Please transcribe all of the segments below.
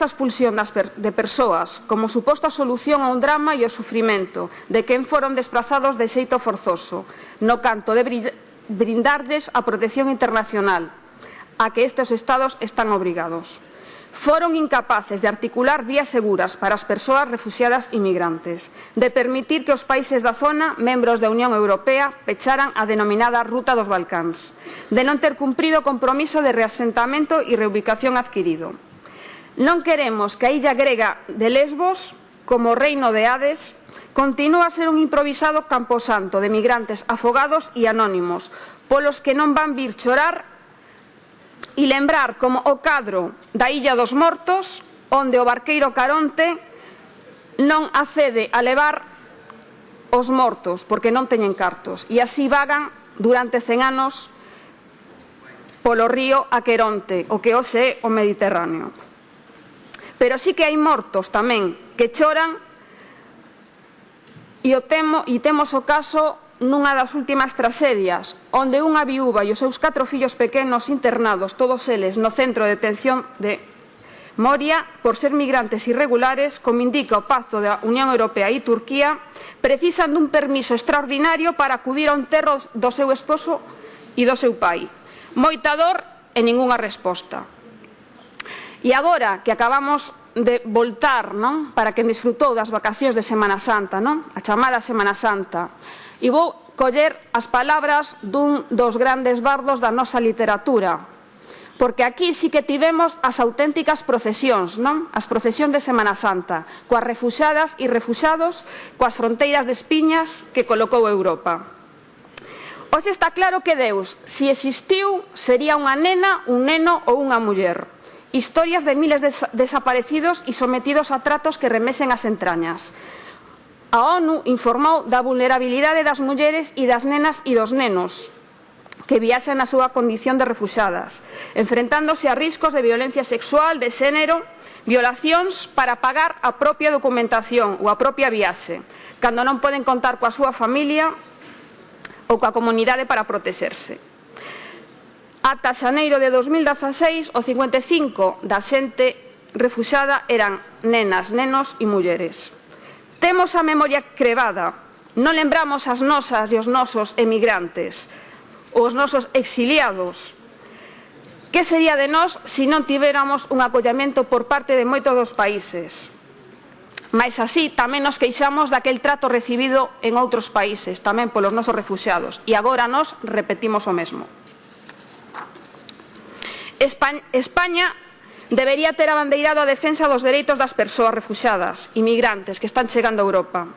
esta expulsión das per de persoas como suposta solución a un drama e o sufrimento de quen foron desplazados de xeito forzoso, no canto de brindarlles a protección internacional, a que estes estados están obrigados. Foron incapaces de articular vías seguras para as persoas refugiadas e migrantes, de permitir que os países da zona, membros da Unión Europea, pecharan a denominada Ruta dos Balcáns, de non ter cumprido o compromiso de reasentamento e reubicación adquirido Non queremos que a illa grega de Lesbos, como reino de Hades, continúe a ser un improvisado camposanto de migrantes afogados e anónimos, polos que non van vir chorar e lembrar como o cadro da Illa dos Mortos, onde o barqueiro Caronte non accede a levar os mortos, porque non teñen cartos, e así vagan durante 100 anos polo río Aqueronte, o que hoxe é o Mediterráneo. Pero sí que hai mortos tamén que choran e, o temo, e temos o caso nunha das últimas tragedias, onde unha viúva e os seus catro fillos pequenos internados, todos eles no centro de detención de Moria, por ser migrantes irregulares, como indica o Pacto da Unión Europea e Turquía, precisan dun permiso extraordinario para acudir ao enterro do seu esposo e do seu pai. Moita dor e ningunha resposta. E agora que acabamos de voltar non? para quen disfrutou das vacacións de Semana Santa, non? a chamada Semana Santa. E vou coller as palabras dun dos grandes bardos da nosa literatura, porque aquí sí que tivemos as auténticas procesións, non? As procesións de Semana Santa, coas refuxadas e refuxados, coas fronteiras de espiñas que colocou Europa. Hoxe está claro que Deus, se existiu, sería unha nena, un neno ou unha muller historias de miles de desaparecidos e sometidos a tratos que remesen as entrañas. A ONU informou da vulnerabilidade das mulleres e das nenas e dos nenos que viaxan na súa condición de refuxadas, enfrentándose a riscos de violencia sexual, de xénero, violacións para pagar a propia documentación ou a propia viaxe, cando non poden contar coa súa familia ou coa comunidade para protexerse. Ata xaneiro de 2016, o 55 da xente refuxada eran nenas, nenos e mulleres. Temos a memoria crevada, non lembramos as nosas e os nosos emigrantes, os nosos exiliados. Que sería de nós se non tiveramos un acollamento por parte de moitos dos países? Mais así tamén nos queixamos daquel trato recibido en outros países, tamén polos nosos refuxados, e agora nos repetimos o mesmo. España debería ter abandeirado a defensa dos dereitos das persoas refuxadas, inmigrantes, que están chegando a Europa.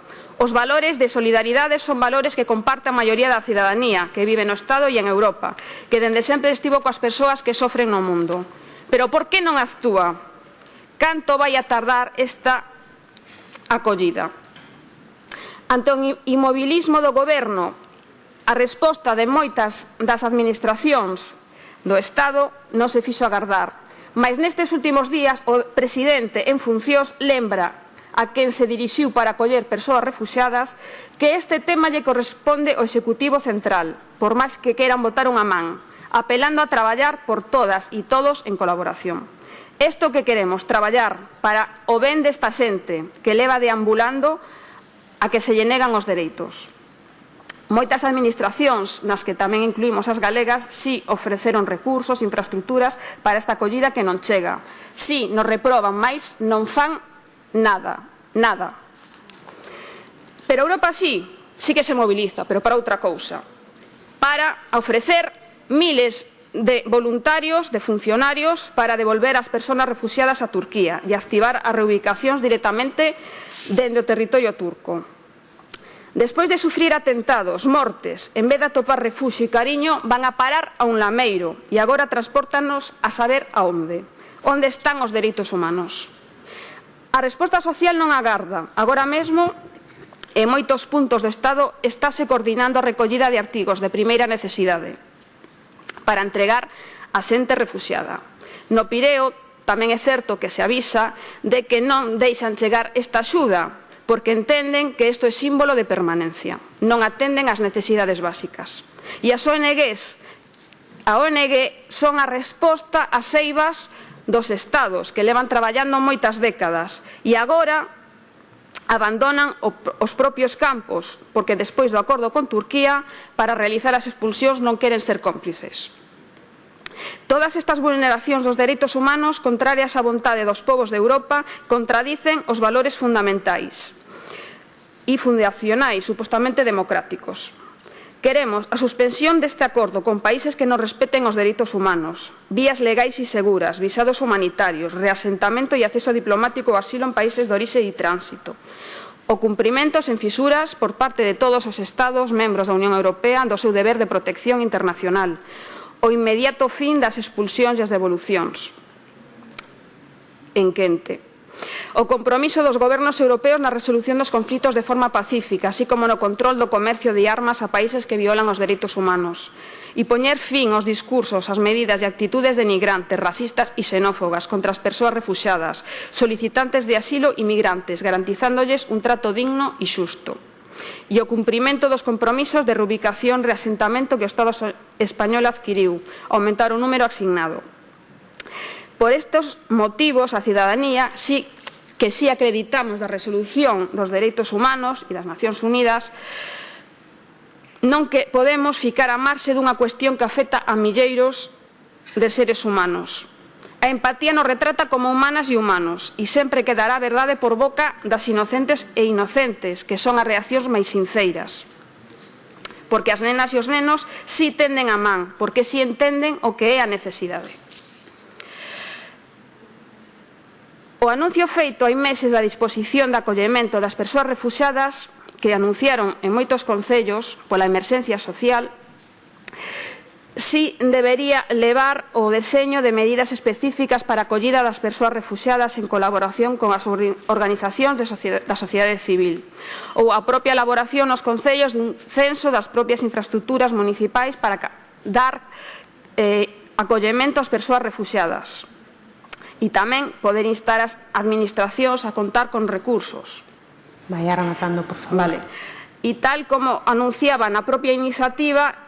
Os valores de solidaridade son valores que comparte a maioría da cidadanía que vive no Estado e en Europa, que dende sempre estivo coas persoas que sofren no mundo. Pero por que non actúa? Canto vai a tardar esta acollida? Ante o imobilismo do goberno, a resposta de moitas das administracións do Estado non se fixo agardar. Mas nestes últimos días o presidente en funcións lembra a quen se dirixiu para acoller persoas refuxadas que este tema lle corresponde ao Executivo Central, por máis que queiran botar unha man, apelando a traballar por todas e todos en colaboración. Isto que queremos, traballar para o ben desta xente que leva deambulando a que se lle negan os dereitos. Moitas administracións, nas que tamén incluímos as galegas, si ofreceron recursos, infraestructuras para esta acollida que non chega. Si nos reproban máis, non fan nada, nada. Pero Europa sí, sí que se moviliza, pero para outra cousa. Para ofrecer miles de voluntarios, de funcionarios, para devolver as persoas refugiadas a Turquía e activar as reubicacións directamente dende o territorio turco. Despois de sufrir atentados, mortes, en vez de atopar refuxo e cariño, van a parar a un lameiro e agora transportanos a saber a onde. Onde están os dereitos humanos? A resposta social non agarda. Agora mesmo, en moitos puntos do Estado, estáse coordinando a recollida de artigos de primeira necesidade para entregar a xente refugiada. No Pireo, tamén é certo que se avisa de que non deixan chegar esta axuda porque entenden que isto é símbolo de permanencia. Non atenden ás necesidades básicas. E as ONGs, a ONG son a resposta ás eivas dos estados que levan traballando moitas décadas e agora abandonan os propios campos porque despois do acordo con Turquía para realizar as expulsións non queren ser cómplices. Todas estas vulneracións dos dereitos humanos contrarias á vontade dos povos de Europa contradicen os valores fundamentais e fundacionais supostamente democráticos. Queremos a suspensión deste acordo con países que non respeten os dereitos humanos, vías legais e seguras, visados humanitarios, reasentamento e acceso diplomático ao asilo en países de orixe e tránsito. O cumprimento sen fisuras por parte de todos os Estados membros da Unión Europea do seu deber de protección internacional, o inmediato fin das expulsións e as devolucións en Quente. O compromiso dos gobernos europeos na resolución dos conflitos de forma pacífica, así como no control do comercio de armas a países que violan os dereitos humanos. E poñer fin aos discursos, as medidas e actitudes denigrantes, racistas e xenófobas contra as persoas refuxadas, solicitantes de asilo e migrantes, garantizándolles un trato digno e xusto e o cumprimento dos compromisos de reubicación e reasentamento que o Estado español adquiriu, aumentar o número asignado. Por estes motivos, a cidadanía sí que si sí acreditamos da resolución dos dereitos humanos e das Nacións Unidas non que podemos ficar a marxe dunha cuestión que afecta a milleiros de seres humanos. A empatía nos retrata como humanas e humanos e sempre quedará a verdade por boca das inocentes e inocentes, que son as reaccións máis sinceiras. Porque as nenas e os nenos si tenden a man, porque si entenden o que é a necesidade. O anuncio feito hai meses da disposición de acollemento das persoas refuxadas que anunciaron en moitos concellos pola emerxencia social si debería levar o deseño de medidas específicas para acollir a das persoas refugiadas en colaboración con as organizacións de sociedade, da sociedade civil ou a propia elaboración nos concellos dun censo das propias infraestructuras municipais para dar eh, acollemento ás persoas refugiadas e tamén poder instar as administracións a contar con recursos. Vai anotando, por favor. Vale. E tal como anunciaba na propia iniciativa,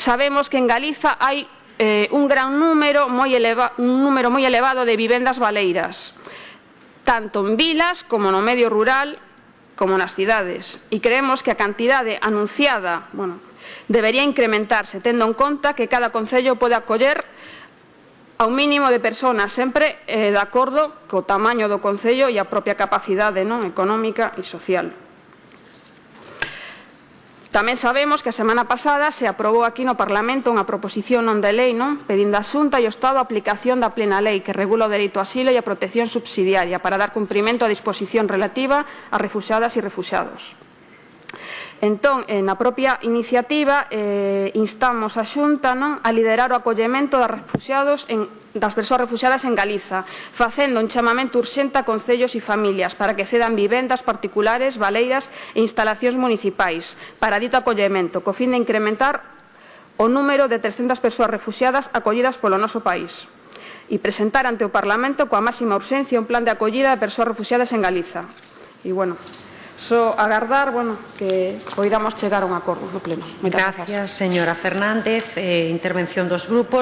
sabemos que en Galiza hai eh, un gran número moi, eleva, un número moi elevado de vivendas baleiras, tanto en vilas como no medio rural como nas cidades, e creemos que a cantidade anunciada bueno, debería incrementarse, tendo en conta que cada Concello pode acoller a un mínimo de personas, sempre eh, de acordo co tamaño do Concello e a propia capacidade non económica e social. Tamén sabemos que a semana pasada se aprobou aquí no Parlamento unha proposición non de lei non pedindo a Xunta e o Estado a aplicación da plena lei que regula o delito asilo e a protección subsidiaria para dar cumprimento á disposición relativa a refuxadas e refuxados. Entón, eh, na propia iniciativa eh, instamos a Xunta non, a liderar o acollemento de refugiados en das persoas refugiadas en Galiza, facendo un chamamento urxente a concellos e familias para que cedan vivendas particulares, baleiras e instalacións municipais para dito acollemento, co fin de incrementar o número de 300 persoas refugiadas acollidas polo noso país e presentar ante o Parlamento coa máxima urxencia un plan de acollida de persoas refugiadas en Galiza. E, bueno, só agardar bueno, que poidamos chegar a un acordo no Pleno. Moitas gracias, gracias. señora Fernández. Eh, intervención dos grupos.